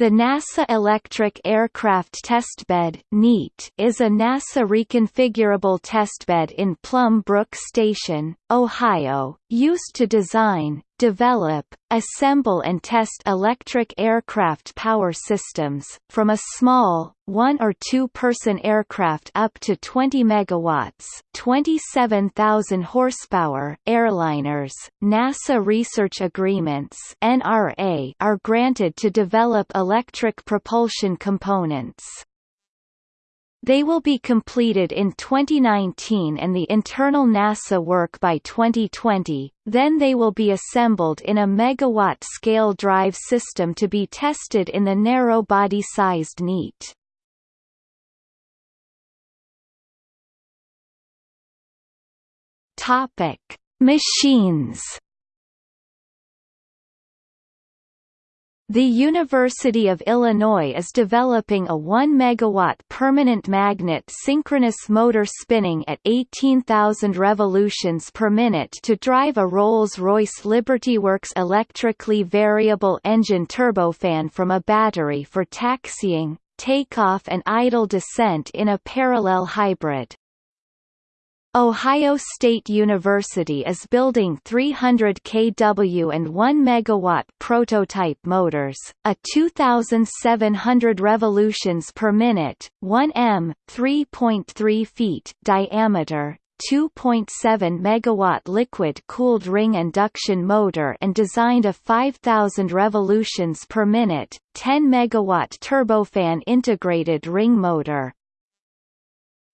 The NASA Electric Aircraft Testbed (NEAT) is a NASA reconfigurable testbed in Plum Brook Station, Ohio, used to design, develop, assemble and test electric aircraft power systems, from a small, one- or two-person aircraft up to 20 megawatts 27,000 horsepower airliners. NASA research agreements NRA are granted to develop electric propulsion components. They will be completed in 2019 and the internal NASA work by 2020, then they will be assembled in a megawatt-scale drive system to be tested in the narrow-body-sized NEAT. Machines The University of Illinois is developing a 1 megawatt permanent magnet synchronous motor spinning at 18,000 revolutions per minute to drive a Rolls-Royce LibertyWorks electrically variable engine turbofan from a battery for taxiing, takeoff and idle descent in a parallel hybrid. Ohio State University is building 300 kW and 1 MW prototype motors, a 2,700 revolutions per minute, 1 m, 3.3 feet diameter, 2.7 megawatt liquid-cooled ring induction motor and designed a 5000 revolutions per minute, 10 megawatt turbofan integrated ring motor.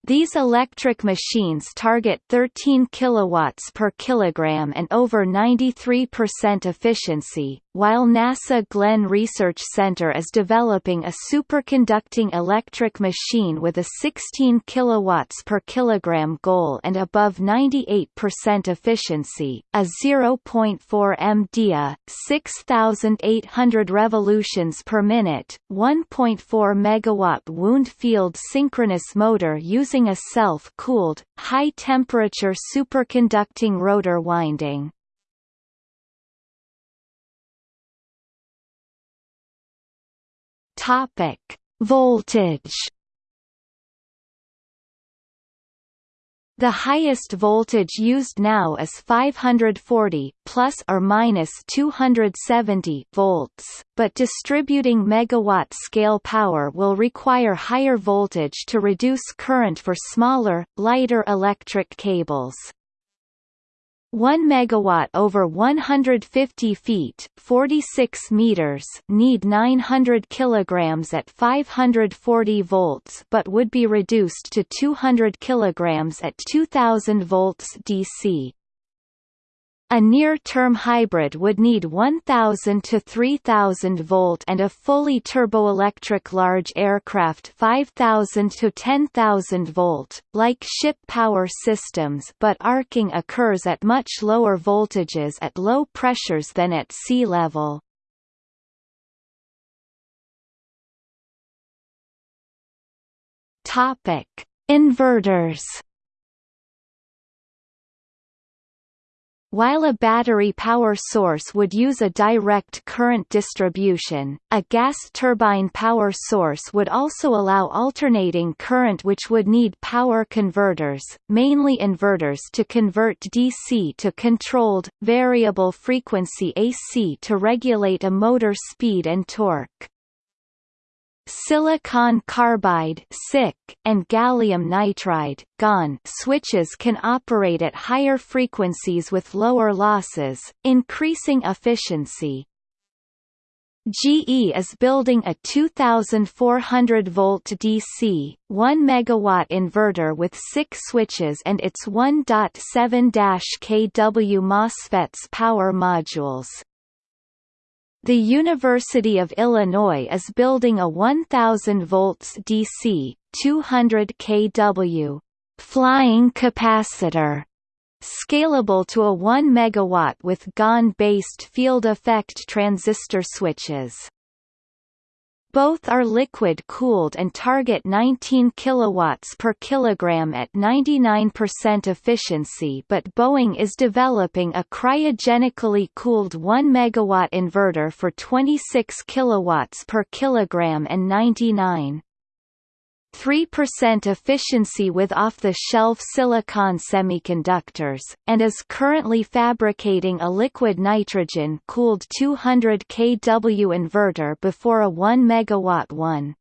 These electric machines target 13 kilowatts per kilogram and over 93% efficiency, while NASA Glenn Research Center is developing a superconducting electric machine with a 16 kilowatts per kilogram goal and above 98% efficiency, a 0.4 MDA, 6800 revolutions per minute, 1.4 megawatt wound field synchronous motor using a self-cooled, high-temperature superconducting rotor winding. Topic: Voltage. The highest voltage used now is 540 plus or minus 270 volts, but distributing megawatt scale power will require higher voltage to reduce current for smaller, lighter electric cables. 1 megawatt over 150 feet 46 meters need 900 kilograms at 540 volts but would be reduced to 200 kilograms at 2000 volts DC a near-term hybrid would need 1000 to 3000 volt and a fully turboelectric large aircraft 5000 to 10000 volt, like ship power systems but arcing occurs at much lower voltages at low pressures than at sea level. Inverters While a battery power source would use a direct current distribution, a gas turbine power source would also allow alternating current which would need power converters, mainly inverters to convert DC to controlled, variable frequency AC to regulate a motor speed and torque. Silicon carbide and gallium nitride GaN switches can operate at higher frequencies with lower losses, increasing efficiency. GE is building a 2400 volt DC, 1 megawatt inverter with 6 switches and its 1.7 kW MOSFETs power modules. The University of Illinois is building a 1000 volts DC, 200 kW flying capacitor scalable to a 1 megawatt with GaN-based field effect transistor switches. Both are liquid-cooled and target 19 kilowatts per kilogram at 99% efficiency but Boeing is developing a cryogenically cooled 1 megawatt inverter for 26 kilowatts per kilogram and 99 3% efficiency with off-the-shelf silicon semiconductors, and is currently fabricating a liquid nitrogen-cooled 200 kW inverter before a 1 MW one.